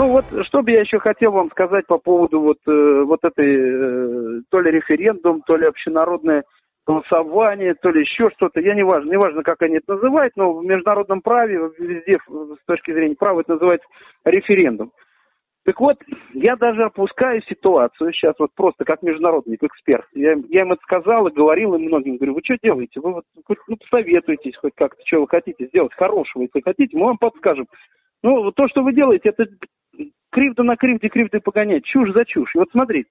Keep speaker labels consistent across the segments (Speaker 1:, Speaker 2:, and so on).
Speaker 1: Ну вот, что бы я еще хотел вам сказать по поводу вот, э, вот этой, э, то ли референдум, то ли общенародное голосование, то ли еще что-то, я не важно, не важно, как они это называют, но в международном праве, везде с точки зрения права это называется референдум. Так вот, я даже опускаю ситуацию сейчас вот просто как международный эксперт. Я, я им это сказал и говорил им многим, говорю, вы что делаете? Вы вот ну, посоветуйтесь хоть как-то, что вы хотите сделать хорошего, если хотите, мы вам подскажем. Ну, то, что вы делаете, это кривда на кривде, кривды погонять, чушь за чушь. И вот смотрите,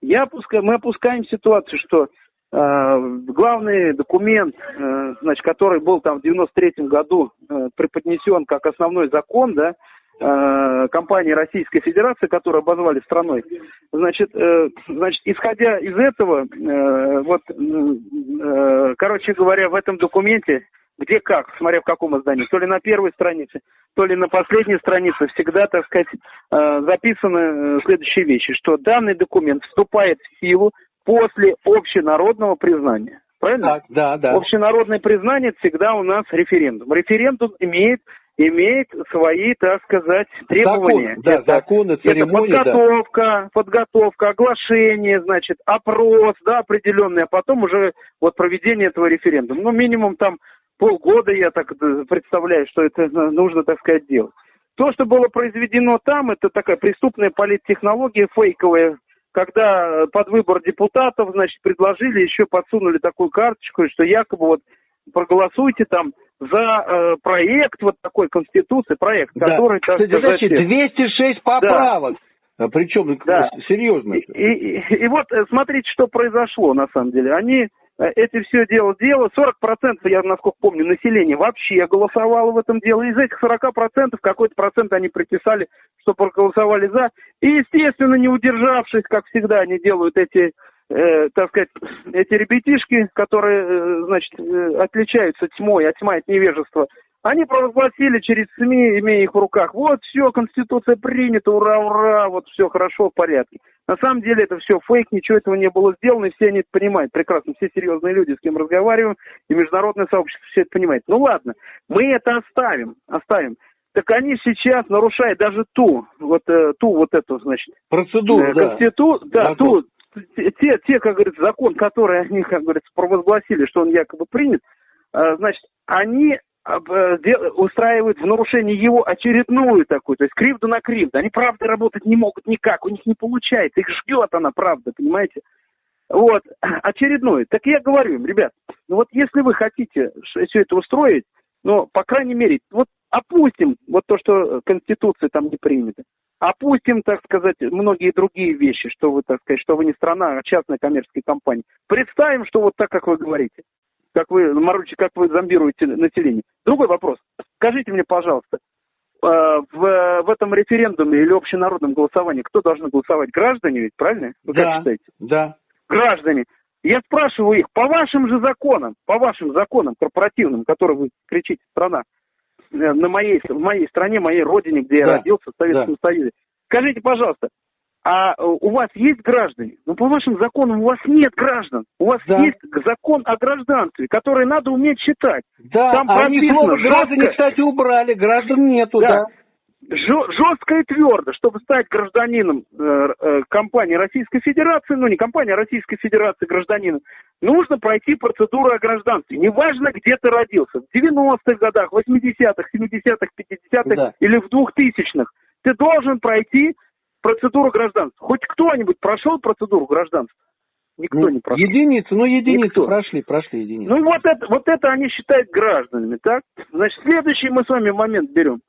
Speaker 1: я опускаю, мы опускаем ситуацию, что э, главный документ, э, значит, который был там в 93 году э, преподнесен как основной закон, да, э, компании Российской Федерации, которую обозвали страной, значит, э, значит, исходя из этого, э, вот, э, короче говоря, в этом документе где как, смотря в каком издании, то ли на первой странице, то ли на последней странице, всегда, так сказать, э, записаны э, следующие вещи, что данный документ вступает в силу после общенародного признания. Правильно? Так,
Speaker 2: да, да.
Speaker 1: Общенародное признание всегда у нас референдум. Референдум имеет имеет свои, так сказать, требования.
Speaker 2: Закон, да, это, законы, церемонии,
Speaker 1: это подготовка, да. подготовка, оглашение, значит, опрос, да, определенный, а потом уже вот проведение этого референдума. Ну, минимум там полгода, я так представляю, что это нужно, так сказать, делать. То, что было произведено там, это такая преступная политтехнология фейковая, когда под выбор депутатов, значит, предложили, еще подсунули такую карточку, что якобы вот проголосуйте там за э, проект вот такой конституции, проект,
Speaker 2: да.
Speaker 1: который...
Speaker 2: Так сказать, 206 поправок. Да. Причем да. серьезно.
Speaker 1: И, и, и, вот э, смотрите, что произошло на самом деле. Они Э, эти все дело дело. 40%, я насколько помню, населения вообще голосовало в этом деле. Из этих 40% какой-то процент они приписали, что проголосовали за. И, естественно, не удержавшись, как всегда они делают эти, э, так сказать, эти ребятишки, которые, э, значит, э, отличаются тьмой, а тьма это невежество, они провозгласили через СМИ, имея их в руках, вот все, Конституция принята, ура, ура, вот все хорошо, в порядке. На самом деле это все фейк, ничего этого не было сделано, и все они это понимают прекрасно. Все серьезные люди, с кем разговариваем, и международное сообщество все это понимает. Ну ладно, мы это оставим, оставим. Так они сейчас нарушают даже ту, вот э, ту вот эту, значит,
Speaker 2: процедуру,
Speaker 1: э, конститу... да, да ту, те, те, как говорится, закон, который они, как говорится, провозгласили, что он якобы принят, э, значит, они устраивают в нарушении его очередную такую, то есть кривду на кривду. Они, правда, работать не могут никак, у них не получается, их ждет она, правда, понимаете? Вот, очередную. Так я говорю им, ребят, ну вот если вы хотите все это устроить, ну, по крайней мере, вот опустим вот то, что Конституция там не принята. Опустим, так сказать, многие другие вещи, что вы, так сказать, что вы не страна, а частная коммерческая компания. Представим, что вот так, как вы говорите как вы, Маручи, как вы зомбируете население. Другой вопрос. Скажите мне, пожалуйста, э, в, в этом референдуме или общенародном голосовании кто должны голосовать? Граждане ведь, правильно?
Speaker 2: Вы да, как считаете? Да.
Speaker 1: Граждане. Я спрашиваю их, по вашим же законам, по вашим законам корпоративным, которые вы кричите, страна, э, на моей, в моей стране, моей родине, где да. я родился, в Советском да. Союзе. Скажите, пожалуйста, а э, у вас есть граждане? Ну, по вашим законам у вас нет граждан. У вас да. есть закон о гражданстве, который надо уметь читать.
Speaker 2: Да, Там они слово граждане, кстати, убрали, граждан нету, да. да.
Speaker 1: Жестко и твердо, чтобы стать гражданином э, э, компании Российской Федерации, ну не компании, а Российской Федерации гражданином, нужно пройти процедуру о гражданстве. Неважно, где ты родился, в 90-х годах, 80-х, 70-х, 50-х да. или в 2000-х. Ты должен пройти процедуру гражданства. Хоть кто-нибудь прошел процедуру гражданства?
Speaker 2: Никто ну, не прошел. Единицы, ну единицы Никто. прошли, прошли единицы.
Speaker 1: Ну вот это, вот это они считают гражданами, так? Значит, следующий мы с вами момент берем.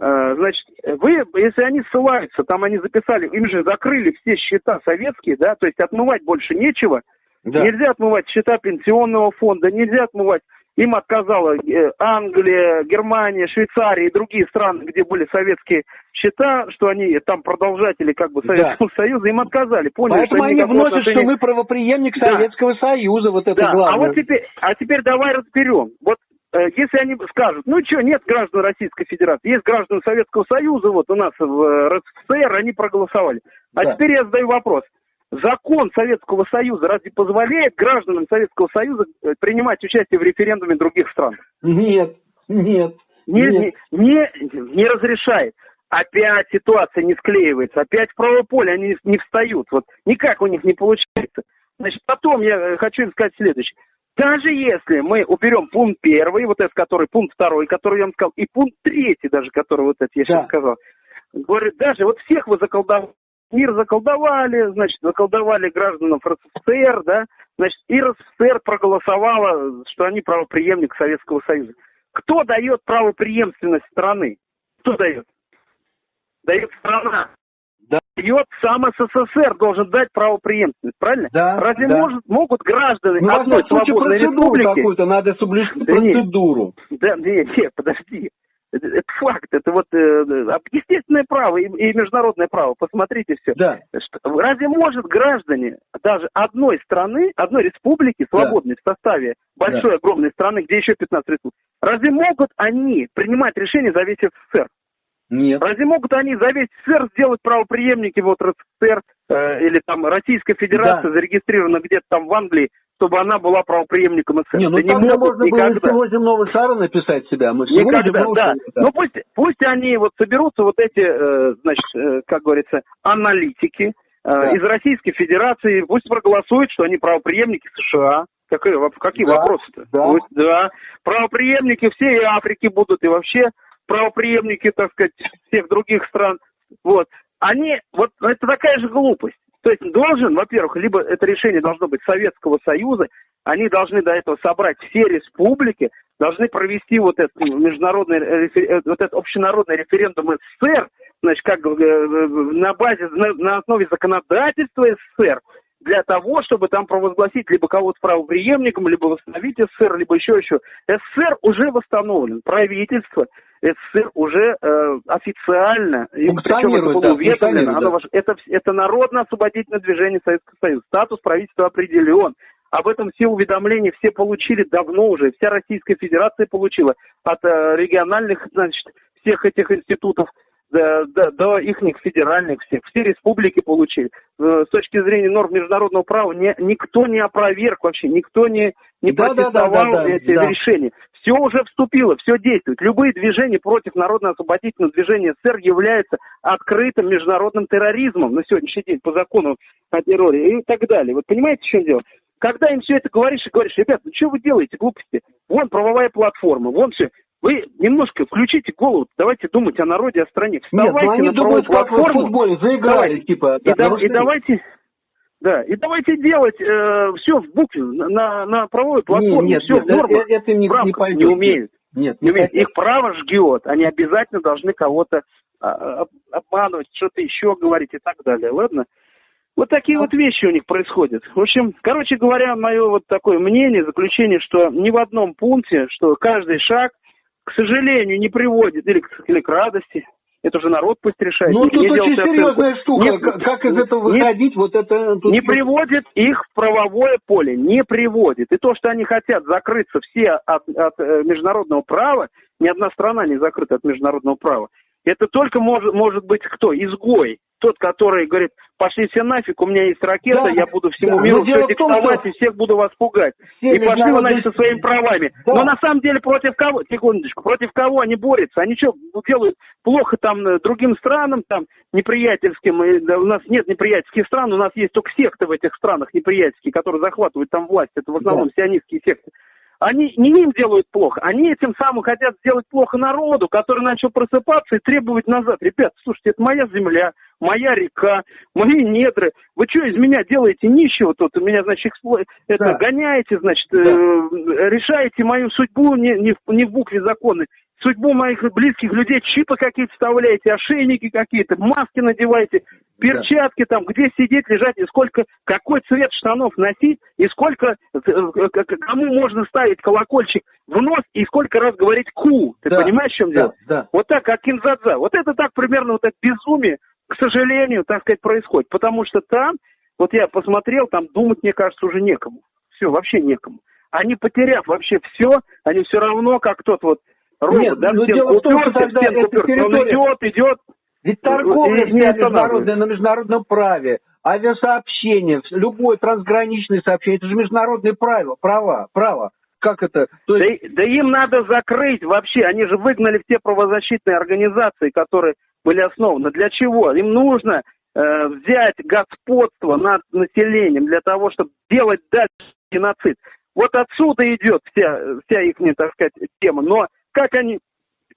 Speaker 1: А, значит, вы, если они ссылаются, там они записали, им же закрыли все счета советские, да, то есть отмывать больше нечего. Да. Нельзя отмывать счета пенсионного фонда, нельзя отмывать им отказала э, Англия, Германия, Швейцария и другие страны, где были советские счета, что они там продолжатели как бы Советского да. Союза, им отказали.
Speaker 2: Поняли, Поэтому что они вносят, отношения... что мы правоприемник да. Советского Союза, вот это да. главное.
Speaker 1: А вот теперь, а теперь давай разберем. Вот э, если они скажут, ну что, нет граждан Российской Федерации, есть граждан Советского Союза, вот у нас в э, РСФСР, они проголосовали. А да. теперь я задаю вопрос. Закон Советского Союза разве позволяет гражданам Советского Союза э, принимать участие в референдуме других стран?
Speaker 2: Нет, нет.
Speaker 1: Не, нет. Не, не, не разрешает. опять ситуация не склеивается, опять в правое поле они не встают, вот никак у них не получается. Значит, потом я э, хочу им сказать следующее. Даже если мы уберем пункт первый, вот этот, который пункт второй, который я вам сказал, и пункт третий даже, который вот этот я да. сейчас сказал, говорит, даже вот всех вы заколдовали, мир заколдовали, значит, заколдовали гражданам РСФСР, да, значит, и РСФСР проголосовала, что они правоприемник Советского Союза. Кто дает правоприемственность страны? Кто дает? Дает страна. Да. Дает сам СССР должен дать правоприемственность, правильно?
Speaker 2: Да.
Speaker 1: Разве
Speaker 2: да.
Speaker 1: Может, могут граждане
Speaker 2: ну,
Speaker 1: одной свободной республики...
Speaker 2: какую-то надо соблюсти процедуру.
Speaker 1: Да, нет, нет, подожди. Это, это факт, это вот э, естественное право и, и международное право. Посмотрите все.
Speaker 2: Да.
Speaker 1: Что, разве может граждане даже одной страны, одной республики, свободной да. в составе большой, да. огромной страны, где еще 15 республик, разве могут они принимать решения за весь СССР?
Speaker 2: Нет.
Speaker 1: Разве могут они за весь СССР сделать правоприемники вот РСФСР э, или там Российская Федерация да. зарегистрирована где-то там в Англии, чтобы она была правоприемником СССР.
Speaker 2: Не, ну
Speaker 1: не
Speaker 2: могут можно никогда. было всего земного шара написать себя. Мы
Speaker 1: никогда, да. Ну пусть, пусть они вот соберутся вот эти, э, значит, э, как говорится, аналитики э, да. из Российской Федерации, пусть проголосуют, что они правоприемники США. Какие, какие да, вопросы-то?
Speaker 2: Да.
Speaker 1: Пусть, да. Правоприемники всей Африки будут и вообще правоприемники, так сказать, всех других стран. Вот. Они, вот это такая же глупость. То есть должен, во-первых, либо это решение должно быть Советского Союза, они должны до этого собрать все республики, должны провести вот этот международный, э, вот этот общенародный референдум СССР, значит, как э, на базе, на, на основе законодательства СССР, для того, чтобы там провозгласить либо кого-то правоприемником, либо восстановить СССР, либо еще еще. СССР уже восстановлен. Правительство СССР уже э, официально, и причем это было уведомлено, да, оно, это, это народно-освободительное движение Советского Союза. Статус правительства определен. Об этом все уведомления все получили давно уже. Вся Российская Федерация получила от э, региональных, значит, всех этих институтов до, до, до их федеральных всех. Все республики получили. Э, с точки зрения норм международного права не, никто не опроверг вообще, никто не, не да, протестовал да, да, да, эти да. решения. Все уже вступило, все действует. Любые движения против народно-освободительного движения СССР являются открытым международным терроризмом на сегодняшний день по закону о терроре и так далее. Вот понимаете, в чем дело? Когда им все это говоришь и говоришь, ребят, ну что вы делаете, глупости? Вон правовая платформа, вон все. Вы немножко включите голову, давайте думать о народе, о стране.
Speaker 2: Вставайте Нет, ну они на думают. Как в футболе, заиграли, типа.
Speaker 1: И, да, и давайте, да, и давайте делать э, все в букве, на, на правовой платформе,
Speaker 2: нет,
Speaker 1: все
Speaker 2: нет,
Speaker 1: в нормах,
Speaker 2: это, это не, не, пойдет.
Speaker 1: не умеют.
Speaker 2: Нет,
Speaker 1: не умеют. Их право жгет, они обязательно должны кого-то а, обманывать, что-то еще говорить и так далее, ладно? Вот такие вот вещи у них происходят. В общем, короче говоря, мое вот такое мнение, заключение, что ни в одном пункте, что каждый шаг – к сожалению, не приводит или к, или к радости. Это уже народ пусть решает.
Speaker 2: Ну, тут очень серьезная штука. Не, как из этого выходить, не, вот это...
Speaker 1: Тут... Не приводит их в правовое поле, не приводит. И то, что они хотят закрыться все от, от э, международного права, ни одна страна не закрыта от международного права. Это только может, может быть кто? Изгой тот, который говорит, пошли все нафиг, у меня есть ракета, да, я буду всему да, миру все диктовать и всех буду вас пугать. И пошли вы, значит, со своими правами. Да. Но на самом деле против кого, секундочку, против кого они борются? Они что, делают плохо там э, другим странам, там, неприятельским, у нас нет неприятельских стран, у нас есть только секты в этих странах неприятельские, которые захватывают там власть, это в основном да. сионистские секты. Они не им делают плохо, они этим самым хотят сделать плохо народу, который начал просыпаться и требовать назад. Ребят, слушайте, это моя земля, моя река, мои недры. Вы что из меня делаете нищего тут? Меня, значит, экспло... это, да. гоняете, значит, да. э, решаете мою судьбу не, не, в, не в букве закона судьбу моих близких людей, чипы какие-то вставляете, ошейники какие-то, маски надеваете, перчатки там, где сидеть, лежать, и сколько, какой цвет штанов носить, и сколько, э, кому можно ставить колокольчик в нос, и сколько раз говорить ку. Ты да, понимаешь, в чем дело?
Speaker 2: Да, да.
Speaker 1: Вот так, как кинзадза. Вот это так примерно, вот это безумие, к сожалению, так сказать, происходит. Потому что там, вот я посмотрел, там думать, мне кажется, уже некому. Все, вообще некому. Они, потеряв вообще все, они все равно, как тот вот робот, Нет, да,
Speaker 2: но дело в том, что тогда эта территория... Он
Speaker 1: идет, идет.
Speaker 2: Ведь торговля не международная на международном праве, авиасообщение, любое трансграничное сообщение, это же международные правила, права, право. как это?
Speaker 1: То есть... да, да им надо закрыть вообще. Они же выгнали все правозащитные организации, которые были основаны. Для чего? Им нужно э, взять господство над населением для того, чтобы делать дальше геноцид. Вот отсюда идет вся, вся их, так сказать, тема. Но как они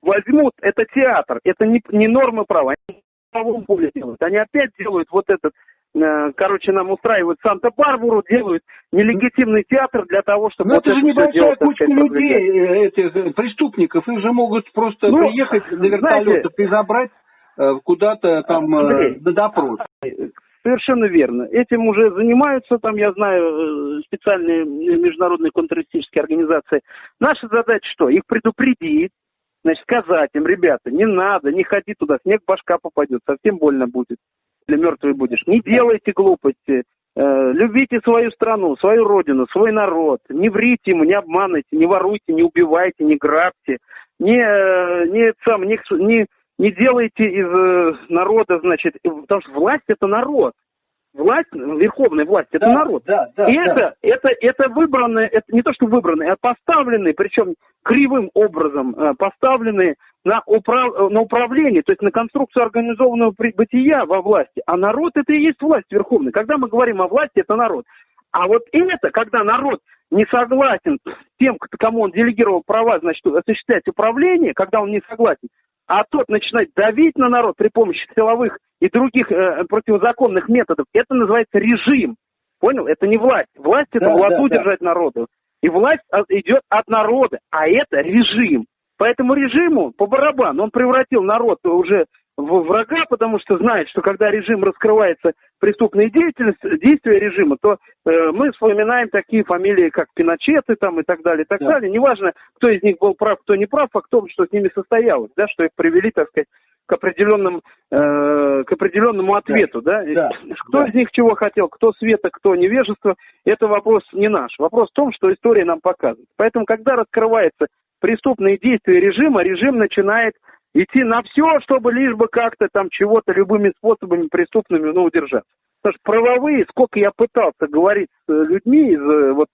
Speaker 1: возьмут, это театр, это не, не нормы права. Они правом поле делают. Они опять делают вот этот Э, короче, нам устраивают Санта-Барбару, делают нелегитимный театр для того, чтобы...
Speaker 2: Ну, вот это же небольшая кучка людей, э, этих э, преступников, их же могут просто ну, приехать на вертолетах и забрать куда-то там Андрей, на допрос.
Speaker 1: Совершенно верно. Этим уже занимаются, там, я знаю, специальные международные контртеррористические организации. Наша задача что? Их предупредить, значит, сказать им, ребята, не надо, не ходи туда, снег башка попадет, совсем больно будет если мертвый будешь. Не делайте глупости. Э, любите свою страну, свою родину, свой народ. Не врите ему, не обманывайте, не воруйте, не убивайте, не грабьте. Не, э, не, сам, не, не, не делайте из э, народа, значит, потому что власть это народ власть, верховная власть, это да, народ. Да, да, и да. это, это, это выбранные, это не то что выбранные, а поставленные, причем кривым образом э, поставленные на, управ, на управление, то есть на конструкцию организованного бытия во власти. А народ это и есть власть верховная. Когда мы говорим о власти, это народ. А вот это, когда народ не согласен с тем, кому он делегировал права, значит, осуществлять управление, когда он не согласен, а тот начинает давить на народ при помощи силовых и других э, противозаконных методов, это называется режим. Понял? Это не власть. Власть это да, власть да, удержать да. народу. И власть идет от народа, а это режим. Поэтому режиму по барабану он превратил народ уже в врага, потому что знает, что когда режим раскрывается преступные деятельность, действия режима, то э, мы вспоминаем такие фамилии, как Пиночеты там и так далее, и так да. далее. Неважно, кто из них был прав, кто не прав, а кто, что с ними состоялось, да, что их привели, так сказать, к определенным, э, к определенному ответу, да. да? да. Кто да. из них чего хотел, кто света, кто невежество, это вопрос не наш. Вопрос в том, что история нам показывает. Поэтому, когда раскрывается преступные действия режима, режим начинает идти на все, чтобы лишь бы как-то там чего-то любыми способами преступными ну, удержаться. Потому что правовые, сколько я пытался говорить с людьми, из, э, вот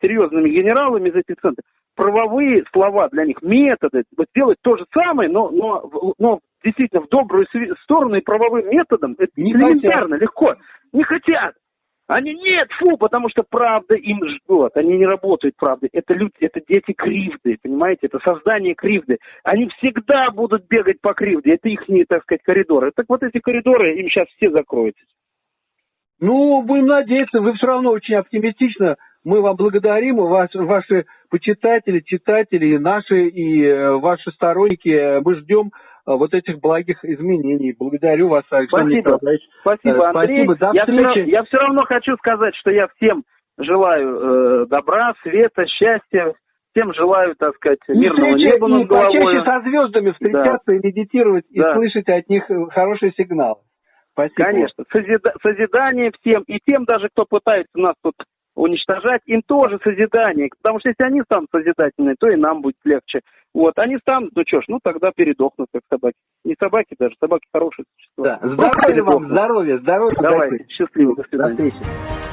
Speaker 1: серьезными генералами из этих центров, правовые слова для них, методы, вот сделать то же самое, но, но, но действительно в добрую сторону и правовым методом, это не элементарно, хотят. легко. Не хотят. Они нет, фу, потому что правда им ждет. Они не работают правдой. Это люди, это дети кривды, понимаете? Это создание кривды. Они всегда будут бегать по кривде. Это их, так сказать, коридоры. Так вот эти коридоры им сейчас все закроются.
Speaker 2: Ну, будем надеяться, вы все равно очень оптимистично. Мы вам благодарим, ваш, ваши почитатели, читатели, наши, и э, ваши сторонники. Мы ждем вот этих благих изменений. Благодарю вас,
Speaker 1: Александр Спасибо. Николаевич. Спасибо, э, Андрей. Спасибо, до я встречи. Все, я все равно хочу сказать, что я всем желаю э, добра, света, счастья, всем желаю, так сказать, мирного
Speaker 2: и неба над головой. И со звездами встречаться да. и медитировать, да. и слышать от них хорошие сигналы.
Speaker 1: Спасибо. Конечно. Созида созидание всем, и тем даже, кто пытается нас тут уничтожать, им тоже созидание. Потому что если они станут созидательные, то и нам будет легче. Вот, они станут, ну что ж, ну тогда передохнут, как собаки. Не собаки даже, собаки хорошие существа.
Speaker 2: Да. Здоровья вам, здоровья, здоровья.
Speaker 1: Давай, счастливо, до свидания. До встречи.